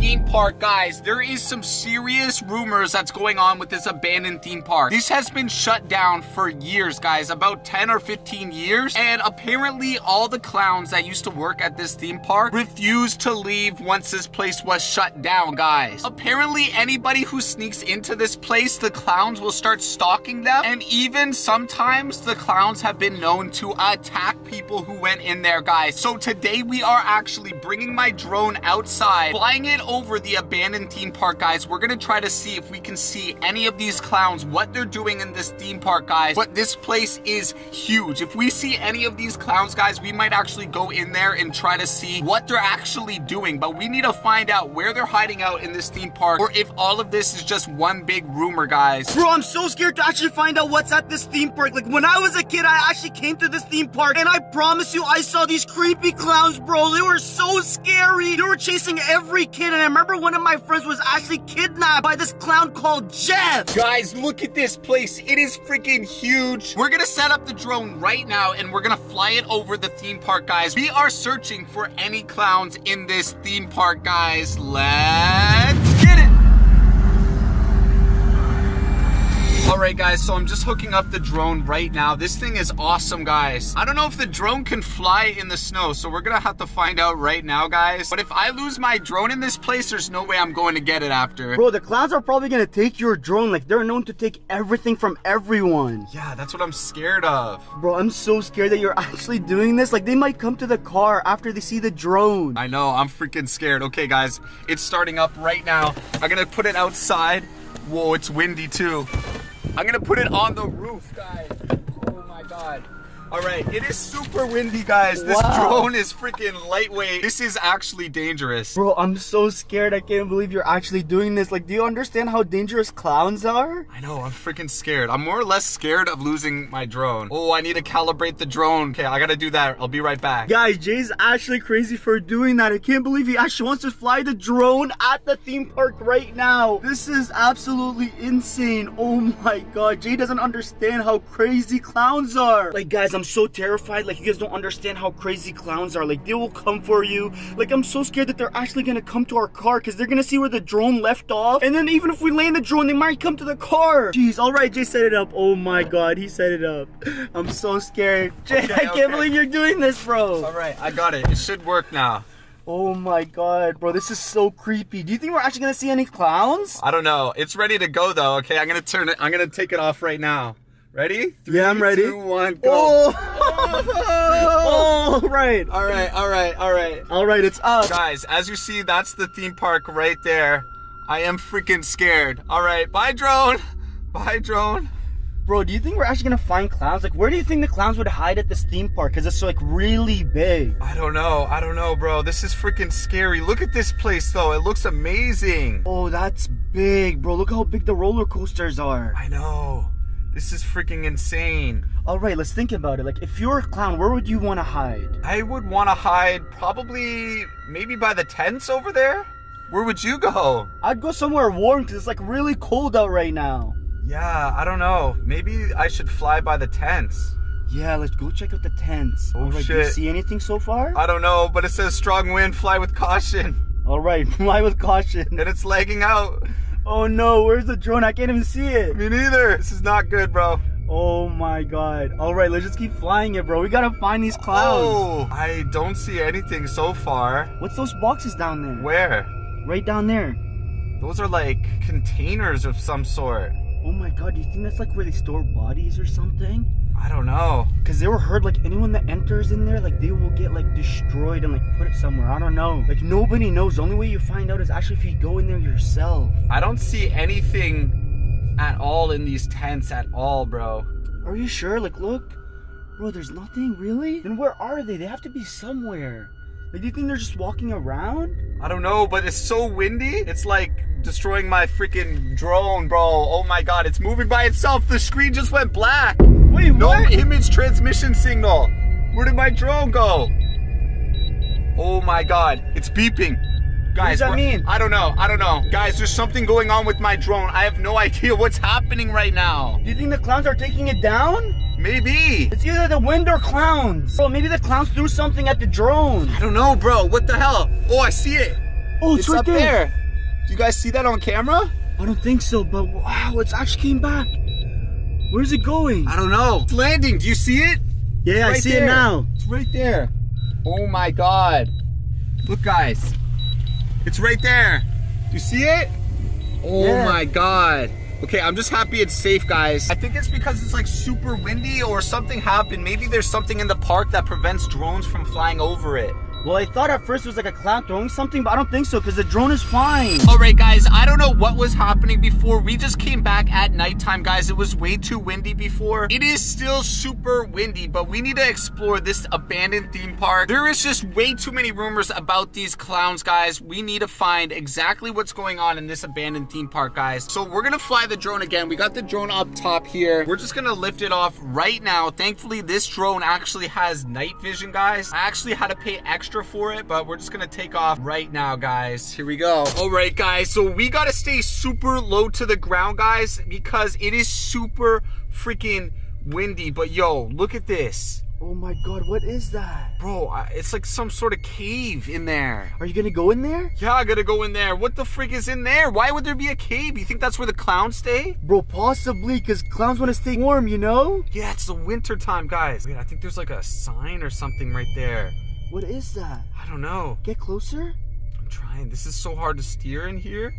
theme park, guys, there is some serious rumors that's going on with this abandoned theme park. This has been shut down for years, guys, about 10 or 15 years. And apparently all the clowns that used to work at this theme park refused to leave once this place was shut down, guys. Apparently anybody who sneaks into this place, the clowns will start stalking them. And even sometimes the clowns have been known to attack people who went in there, guys. So today we are actually bringing my drone outside, flying it over the abandoned theme park, guys. We're gonna try to see if we can see any of these clowns, what they're doing in this theme park, guys. But this place is huge. If we see any of these clowns, guys, we might actually go in there and try to see what they're actually doing. But we need to find out where they're hiding out in this theme park or if all of this is just one big rumor, guys. Bro, I'm so scared to actually find out what's at this theme park. Like, when I was a kid, I actually came to this theme park, and I promise you, I saw these creepy clowns, bro. They were so scary. They were chasing every kid, I remember one of my friends was actually kidnapped by this clown called Jeff. Guys, look at this place. It is freaking huge. We're gonna set up the drone right now and we're gonna fly it over the theme park, guys. We are searching for any clowns in this theme park, guys. Let's get it. Alright guys, so I'm just hooking up the drone right now. This thing is awesome, guys. I don't know if the drone can fly in the snow, so we're gonna have to find out right now, guys. But if I lose my drone in this place, there's no way I'm going to get it after. Bro, the clowns are probably gonna take your drone. Like, they're known to take everything from everyone. Yeah, that's what I'm scared of. Bro, I'm so scared that you're actually doing this. Like, they might come to the car after they see the drone. I know, I'm freaking scared. Okay, guys, it's starting up right now. I'm gonna put it outside. Whoa, it's windy too. I'm gonna put it on the roof, guys. Oh my god. All right, it is super windy, guys. This Wow. drone is freaking lightweight. This is actually dangerous. Bro, I'm so scared. I can't believe you're actually doing this. Like, do you understand how dangerous clowns are? I know, I'm freaking scared. I'm more or less scared of losing my drone. Oh, I need to calibrate the drone. Okay, I gotta do that. I'll be right back. Guys, Jay's actually crazy for doing that. I can't believe he actually wants to fly the drone at the theme park right now. This is absolutely insane. Oh my god, Jay doesn't understand how crazy clowns are. Like, guys, I'm so terrified. Like, you guys don't understand how crazy clowns are. Like, they will come for you. Like, I'm so scared that they're actually gonna come to our car because they're gonna see where the drone left off. And then even if we land the drone, they might come to the car. Jeez, all right, Jay set it up. Oh my god, he set it up. I'm so scared. Jay, Okay, I can't okay. believe you're doing this, bro. All right, I got it. It should work now. Oh my god, bro, this is so creepy. Do you think we're actually gonna see any clowns? I don't know. It's ready to go though. Okay, I'm gonna turn it. I'm gonna take it off right now. Ready? Yeah, I'm ready. Two, one, go. Oh, oh right. All right, all right, all right. All right, it's up. Guys, as you see, that's the theme park right there. I am freaking scared. All right, bye drone. Bye drone. Bro, do you think we're actually gonna find clowns? Like, where do you think the clowns would hide at this theme park? Cause it's like really big. I don't know. I don't know, bro. This is freaking scary. Look at this place though. It looks amazing. Oh, that's big, bro. Look how big the roller coasters are. I know. This is freaking insane. All right, let's think about it. Like, if you're a clown, where would you want to hide? I would want to hide probably maybe by the tents over there. Where would you go? I'd go somewhere warm because it's like really cold out right now. Yeah, I don't know. Maybe I should fly by the tents. Yeah, let's go check out the tents. Oh, All right, do you see anything so far? I don't know, but it says strong wind, fly with caution. All right, fly with caution. And it's lagging out. Oh no, where's the drone? I can't even see it. Me neither. This is not good, bro. Oh my god. All right, let's just keep flying it, bro. We gotta find these clowns. Oh, I don't see anything so far. What's those boxes down there? Where? Right down there. Those are like containers of some sort. Oh my god, do you think that's like where they store bodies or something? I don't know. Cause they were heard like anyone that enters in there, like they will get like destroyed and like put it somewhere. I don't know. Like nobody knows. The only way you find out is actually if you go in there yourself. I don't see anything at all in these tents at all, bro. Are you sure? Like look. Bro, there's nothing really? Then where are they? They have to be somewhere. Like do you think they're just walking around? I don't know, but it's so windy. It's like destroying my freaking drone, bro. Oh my god, it's moving by itself. The screen just went black. Wait, No what? image transmission signal. Where did my drone go? Oh my god, it's beeping. Guys, does that mean? I don't know. I don't know. Guys, there's something going on with my drone. I have no idea what's happening right now. Do you think the clowns are taking it down? Maybe. It's either the wind or clowns. Bro, maybe the clowns threw something at the drone. I don't know, bro. What the hell? Oh, I see it. Oh, it's, right up there. Do you guys see that on camera? I don't think so, but wow, it's actually came back. Where's it going? I don't know. It's landing. Do you see it? Yeah, I see there. it now. It's right there. Oh my god. Look, guys. It's right there. Do you see it? Oh Yeah. my god. Okay, I'm just happy it's safe, guys. I think it's because it's like super windy or something happened. Maybe there's something in the park that prevents drones from flying over it. Well, I thought at first it was like a clown throwing something, but I don't think so because the drone is fine. All right, guys, I don't know what was happening before. We just came back at nighttime, guys. It was way too windy before. It is still super windy, but we need to explore this abandoned theme park. There is just way too many rumors about these clowns, guys. We need to find exactly what's going on in this abandoned theme park, guys. So we're gonna fly the drone again. We got the drone up top here. We're just gonna lift it off right now. Thankfully, this drone actually has night vision, guys. I actually had to pay extra for it, but we're just gonna take off right now, guys. Here we go. All right, guys. So we gotta stay super low to the ground, guys, because it is super freaking windy. But yo, look at this. Oh my god, what is that? Bro, it's like some sort of cave in there. Are you gonna go in there? Yeah, I gotta go in there. What the freak is in there? Why would there be a cave? You think that's where the clowns stay? Bro, possibly because clowns want to stay warm, you know? Yeah, it's the winter time, guys. Wait, I think there's like a sign or something right there. What is that? I don't know. Get closer? I'm trying. This is so hard to steer in here.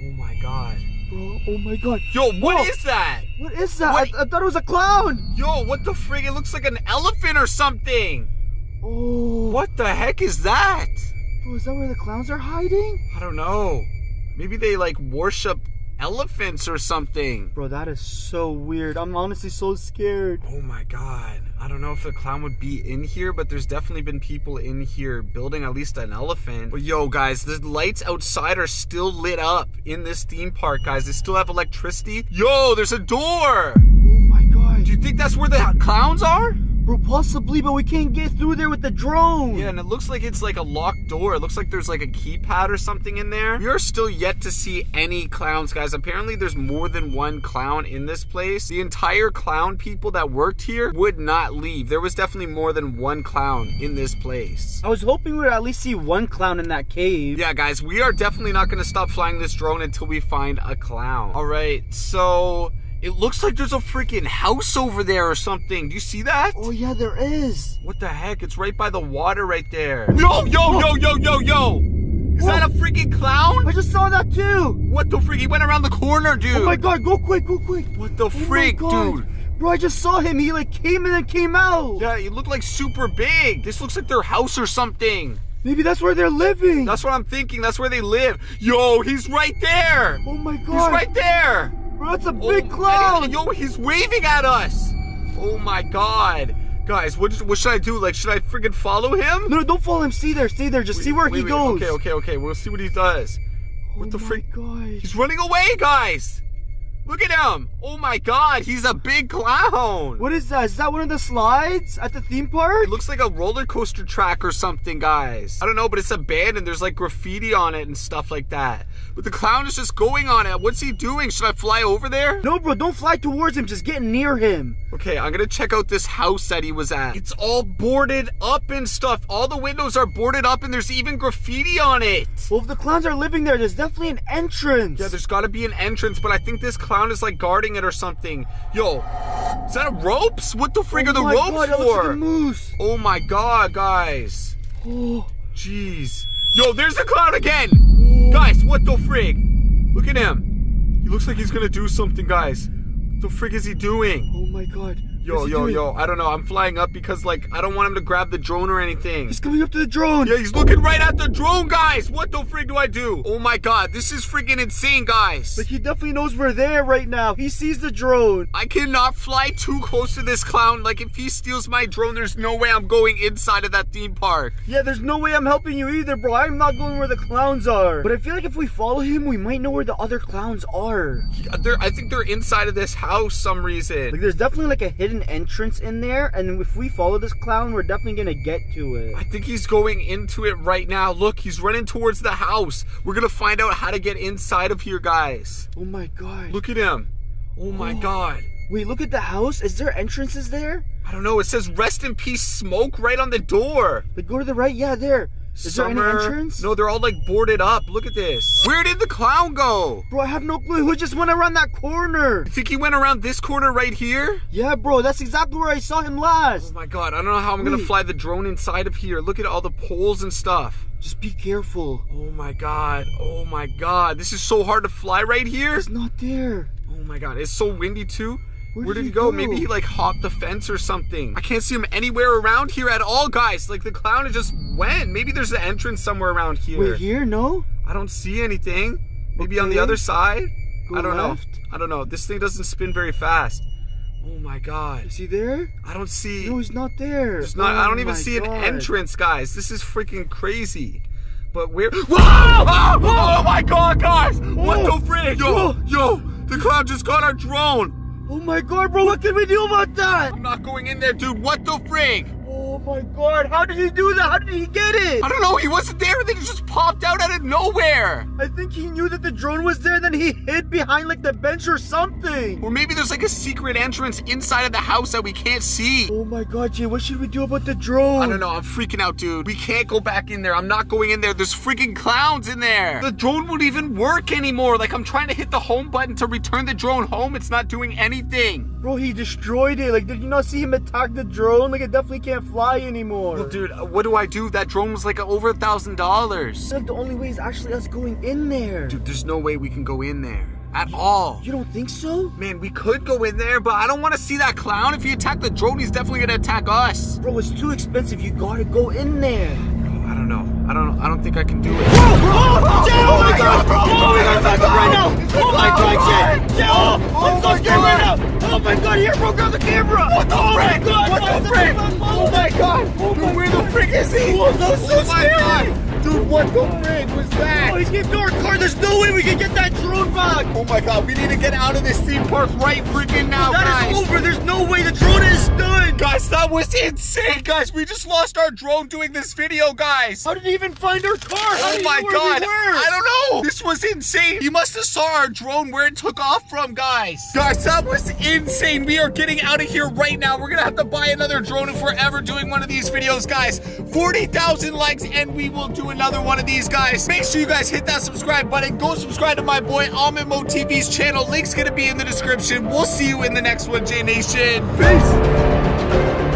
Oh my god. Bro, oh my god. Yo, what is Whoa. that? What is that? What? I, I thought it was a clown. Yo, what the frig? It looks like an elephant or something. Oh. What the heck is that? Bro, is that where the clowns are hiding? I don't know. Maybe they like worship elephants or something. Bro, that is so weird. I'm honestly so scared. Oh my god. I don't know if the clown would be in here, but there's definitely been people in here building at least an elephant. But yo, guys, the lights outside are still lit up in this theme park, guys. They still have electricity. Yo, there's a door. Oh my god. Do you think that's where the clowns are? Bro, possibly, but we can't get through there with the drone. Yeah, and it looks like it's like a locked door. It looks like there's like a keypad or something in there. We are still yet to see any clowns, guys. Apparently, there's more than one clown in this place. The entire clown people that worked here would not leave. There was definitely more than one clown in this place. I was hoping we would at least see one clown in that cave. Yeah, guys, we are definitely not going to stop flying this drone until we find a clown. All right, so it looks like there's a freaking house over there or something. Do you see that? Oh yeah, there is. What the heck? It's right by the water right there. Yo, yo, yo, yo, yo, yo! Is that a freaking clown? I just saw that too. What the freak? He went around the corner, dude. Oh my god, go quick, go quick. What the Oh freak, dude? Bro, I just saw him. He like came in and came out. Yeah, he looked like super big. This looks like their house or something. Maybe that's where they're living. That's what I'm thinking. That's where they live. Yo, he's right there. oh my god. He's right there. Bro, that's a Oh, big and clown. yo, he's waving at us. Oh my god. Guys, what, what should I do? Like, should I freaking follow him? No, no, don't follow him. Stay there, stay there. Just see where Wait, he wait, goes. Okay, okay, okay. We'll see what he does. Oh What the my freak? god. He's running away, guys. Look at him. Oh my god, he's a big clown. What is that? Is that one of the slides at the theme park? It looks like a roller coaster track or something, guys. I don't know, but it's abandoned. There's like graffiti on it and stuff like that. But the clown is just going on it. What's he doing? Should I fly over there? No, bro, don't fly towards him. Just get near him. Okay, I'm gonna check out this house that he was at. It's all boarded up and stuff. All the windows are boarded up and there's even graffiti on it. Well, if the clowns are living there, there's definitely an entrance. Yeah, there's gotta be an entrance, but I think this clown is like guarding it or something. Yo, is that ropes? What the frig oh are the oh my ropes god, like for? Oh my god, guys. Oh, Jeez. Yo, there's the clown again! Guys, what the frig? Look at him. He looks like he's gonna do something, guys. What the frig is he doing? oh my god. Yo, yo, doing? yo, I don't know. I'm flying up because, like, I don't want him to grab the drone or anything. He's coming up to the drone. Yeah, he's looking right at the drone, guys! What the frig do I do? Oh my god, this is freaking insane, guys! Like he definitely knows we're there right now. He sees the drone. I cannot fly too close to this clown. Like, if he steals my drone, there's no way I'm going inside of that theme park. Yeah, there's no way I'm helping you either, bro. I'm not going where the clowns are. But I feel like if we follow him, we might know where the other clowns are. They're, I think they're inside of this house some reason. Like there's definitely like a hidden entrance in there, and if we follow this clown, we're definitely gonna get to it. I think he's going into it right now. Look, he's running towards the house. We're gonna find out how to get inside of here, guys. Oh my god. Look at him. Oh my oh. god. Wait, look at the house. Is there entrances there? I don't know. It says rest in peace smoke right on the door. Go to the right. Yeah, there. Is there any entrance? No, they're all like boarded up. Look at this. Where did the clown go? Bro, I have no clue. Who just went around that corner? I think he went around this corner right here. Yeah, bro, that's exactly where I saw him last. Oh my god, I don't know how I'm gonna fly the drone inside of here. Look at all the poles and stuff. Just be careful. Oh my god. Oh my god. This is so hard to fly right here. It's not there. Oh my god. It's so windy too. Where Where did he go? go? Maybe he like hopped the fence or something. I can't see him anywhere around here at all, guys. Like the clown just went. Maybe there's an entrance somewhere around here. Wait, here? No? I don't see anything. Maybe on the other side. Go I don't left. know. I don't know. This thing doesn't spin very fast. Oh my god. Is he there? I don't see. No, he's not there. There's not. I Oh don't even my see an entrance, guys. This is freaking crazy. But we're. Whoa! Oh, oh, oh my God, guys! What Oh. the frick? Yo, yo! The clown just got our drone. Oh my god, bro, what can we do about that? I'm not going in there, dude. What the frig? Oh my god, how did he do that? How did he get it? I don't know. He wasn't there. Then he just popped out out of nowhere. I think he knew that the drone was there, then he hid behind like the bench or something. Or maybe there's like a secret entrance inside of the house that we can't see. Oh my god, Jay, what should we do about the drone? I don't know. I'm freaking out, dude. We can't go back in there. I'm not going in there. There's freaking clowns in there. The drone won't even work anymore. Like I'm trying to hit the home button to return the drone home. It's not doing anything. Bro, he destroyed it. Like, did you not see him attack the drone? Like, it definitely can't fly anymore. Well, dude, uh, what do I do? That drone was like over a thousand dollars. Like, the only way is actually us going in there. Dude, there's no way we can go in there at all. You don't think so? Man, we could go in there, but I don't want to see that clown. If he attacked the drone, he's definitely gonna attack us. Bro, it's too expensive. You gotta go in there. I don't know. I don't. know. I don't think I can do it. Oh, Jay, oh my god, bro! Oh my god, back up right now! Oh my god, Jay! Oh, I'm so scared right now! Oh my god, here, bro, grab the camera! What the oh frick? My god, What the frick? Oh my god! Oh Dude, where the frick is he? Oh, that's so Oh my scary! god! Dude, what the frick was that? Oh, he's getting to our car. There's no way we can get that drone back. Oh my god, we need to get out of this theme park right freaking now, That is guys. over. There's no way the drone is done. Guys, that was insane, guys. We just lost our drone doing this video, guys. How did he even find our car? How Oh my god! we? I don't know! This was insane! You must have saw our drone where it took off from, guys! Guys, that was insane! We are getting out of here right now. We're gonna have to buy another drone if we're ever doing one of these videos, guys. 40,000 likes and we will do another one of these, guys. Make sure you guys hit that subscribe button. Go subscribe to my boy Almond Mo TV's channel. Link's gonna be in the description. We'll see you in the next one, J Nation. Peace.